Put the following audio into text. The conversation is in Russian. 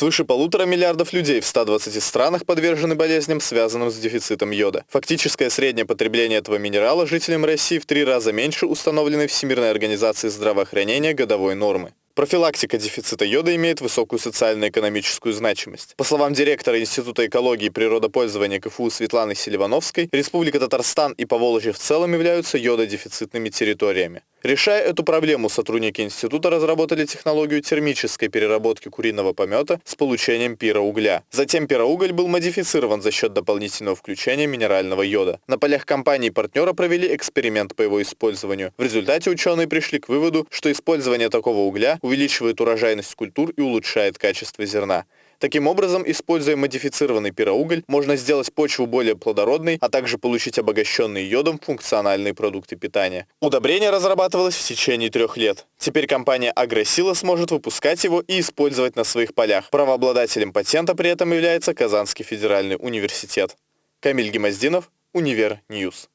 Свыше полутора миллиардов людей в 120 странах подвержены болезням, связанным с дефицитом йода. Фактическое среднее потребление этого минерала жителям России в три раза меньше установленной Всемирной организацией здравоохранения годовой нормы. Профилактика дефицита йода имеет высокую социально-экономическую значимость. По словам директора Института экологии и природопользования КФУ Светланы Селивановской, Республика Татарстан и Поволжье в целом являются йододефицитными территориями. Решая эту проблему, сотрудники института разработали технологию термической переработки куриного помета с получением пироугля. Затем пироуголь был модифицирован за счет дополнительного включения минерального йода. На полях компании партнера провели эксперимент по его использованию. В результате ученые пришли к выводу, что использование такого угля увеличивает урожайность культур и улучшает качество зерна. Таким образом, используя модифицированный пироуголь, можно сделать почву более плодородной, а также получить обогащенные йодом функциональные продукты питания. Удобрение разрабатывалось в течение трех лет. Теперь компания Агросила сможет выпускать его и использовать на своих полях. Правообладателем патента при этом является Казанский федеральный университет. Камиль Гемоздинов, Univer News.